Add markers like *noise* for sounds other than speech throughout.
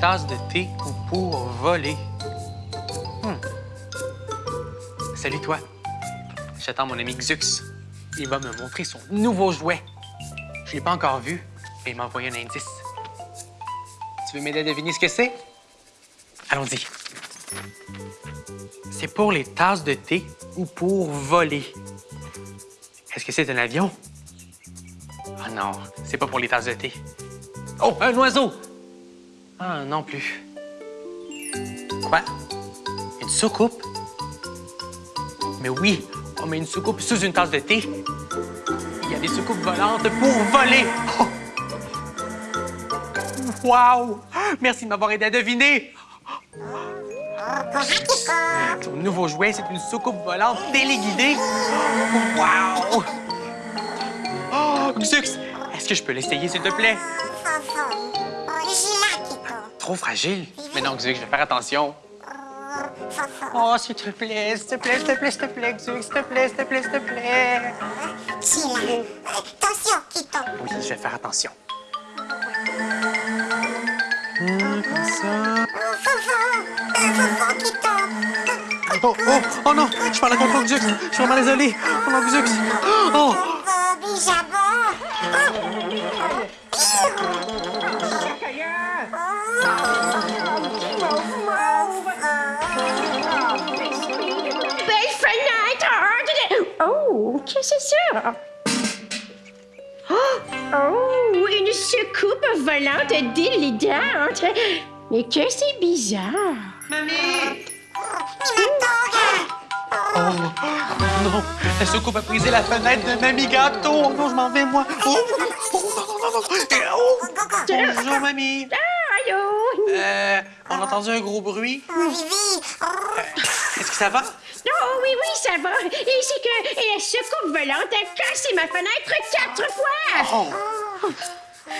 tasses de thé ou pour voler? Hmm. Salut, toi. J'attends mon ami Xux. Il va me montrer son nouveau jouet. Je l'ai pas encore vu, mais il m'a envoyé un indice. Tu veux m'aider à deviner ce que c'est? Allons-y. C'est pour les tasses de thé ou pour voler. Est-ce que c'est un avion? Ah non, c'est pas pour les tasses de thé. Oh, un oiseau! Ah, non plus. Quoi? Une soucoupe? Mais oui, on met une soucoupe sous une tasse de thé. Il y a des soucoupes volantes pour voler. Oh! Wow! Merci de m'avoir aidé à deviner. Ton nouveau jouet, c'est une soucoupe volante téléguidée. Wow! Oh, Xux, est-ce que je peux l'essayer, s'il te plaît? Trop fragile. Mais non, Xux, je vais faire attention. Oh, s'il te plaît, s'il te plaît, s'il te plaît, s'il te plaît, Xux, s'il te plaît, s'il te plaît, s'il te plaît. Attention, Kiko. Oui, je vais faire attention. Hum, comme ça. Oh, oh, oh non, je parle à contre Xux. Je suis vraiment désolé. Oh non, Xux. Oh, Fofo, bijabon. Oh, qu'est-ce que c'est ça? Oh, oh, une soucoupe volante délidante. Mais que c'est bizarre. mamie! Oh non, la soucoupe a brisé la fenêtre de Mamie Gâteau. Oh non, je m'en vais, moi. Oh, oh non, non, non, non. Oh, bonjour, Mamie. Allô? Euh, on a entendu un gros bruit. Vivi. Est-ce que ça va? Oh, oui, oui, ça va. Et c'est que la soucoupe volante a cassé ma fenêtre quatre fois. Oh,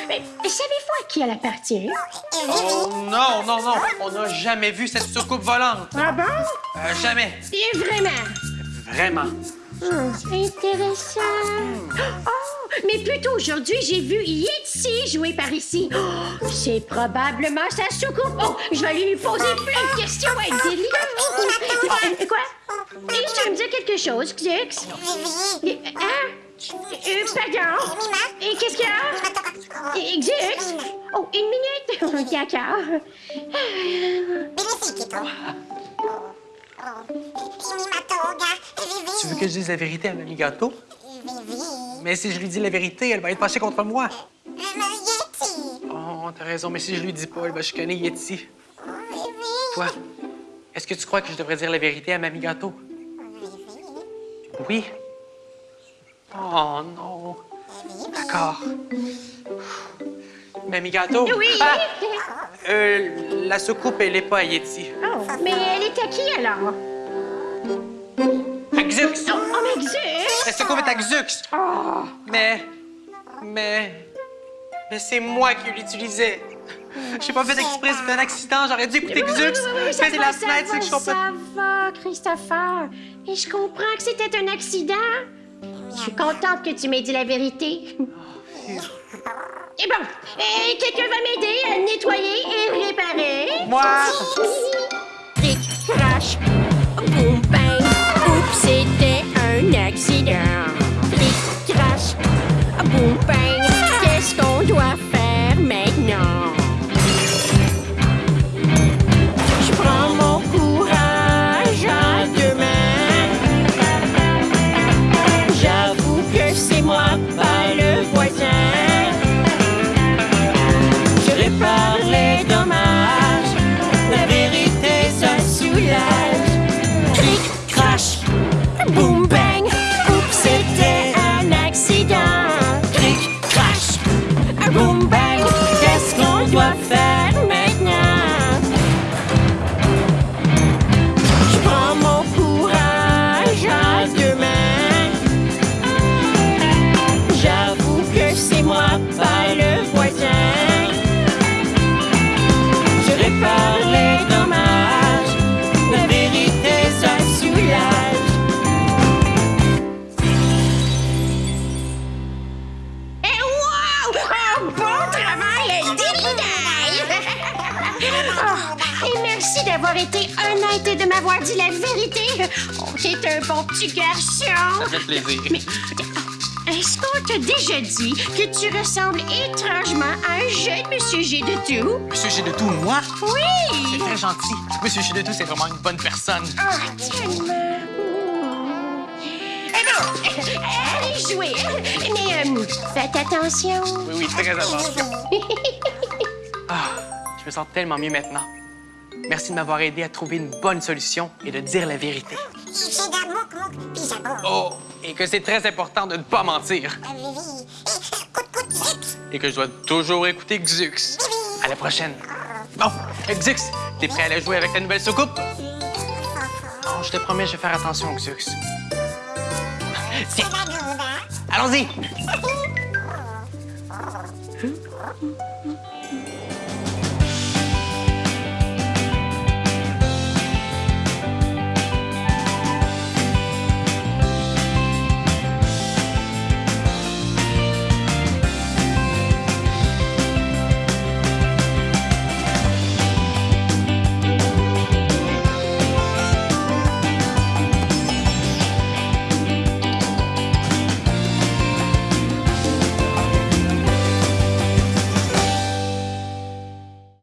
Mais savez-vous à qui elle appartient? oh non, non, non. On n'a jamais vu cette soucoupe volante. Ah bon? Euh, jamais. Et vraiment? Vraiment. Hmm, intéressant. Oh, mais plutôt aujourd'hui, j'ai vu Yetzi jouer par ici. Oh, c'est probablement sa soucoupe. Oh, je vais lui poser plein de questions. Elle. Euh, Quoi? Et tu veux me dire quelque chose. Euh, Hein? Euh, pardon? Et qu'est-ce qu'il y a? Xux? Oh, une minute. D'accord. Kiko. Mimatoga. Vivi. Tu veux que je dise la vérité à Mamie Gâteau? Mais si je lui dis la vérité, elle va être fâchée contre moi. Le Yeti. Oh, t'as raison, mais si je lui dis pas, elle va chicaner Yeti. Vivi. Toi, est-ce que tu crois que je devrais dire la vérité à Mamie Gâteau? Oui. Oh non. D'accord. Mamie Gâteau? Oui. Ah! Euh, la soucoupe, elle est pas à Yeti. Oh, mais elle est à qui alors? À Xux! Oh, oh mais Xux! Est à Xux! Mais. Mais. Mais c'est moi qui l'utilisais. J'ai pas fait exprès, c'était un accident, j'aurais dû écouter Xux. va, la fenêtre, c'est que je comprends. Ça va, Christopher. Et je comprends que c'était un accident. Je suis contente que tu m'aies dit la vérité. Et bon, et quelqu'un va m'aider à nettoyer et réparer? Moi! leader. Crash, boum, bang. Qu'est-ce qu'on doit faire maintenant? Je prends mon courage à deux mains. J'avoue que c'est moi, pas le voisin. Je répare les dommages. La vérité, ça soulage. Cric, crash, boum, bang. D'avoir été honnête et de m'avoir dit la vérité. Oh, t'es un bon petit garçon. Ça fait plaisir. Mais est-ce qu'on t'a déjà dit que tu ressembles étrangement à un jeune Monsieur G de tout? Monsieur G de tout, moi? C'est Oui! très gentil. Monsieur G de tout, c'est vraiment une bonne personne. Ah, tellement. Eh bon, allez jouer. Mais euh, faites attention. Oui, oui, très attention. *laughs* Ah, je me sens tellement mieux maintenant. Merci de m'avoir aidé à trouver une bonne solution et de dire la vérité. Oh, et que c'est très important de ne pas mentir. Coute, zut. Et que je dois toujours écouter Xux. À la prochaine. Bon, euh, Xux, t'es prêt à aller jouer avec ta nouvelle soucoupe? Oh, je te promets, je vais faire attention, Xux. Tiens, La doude, hein? allons-y.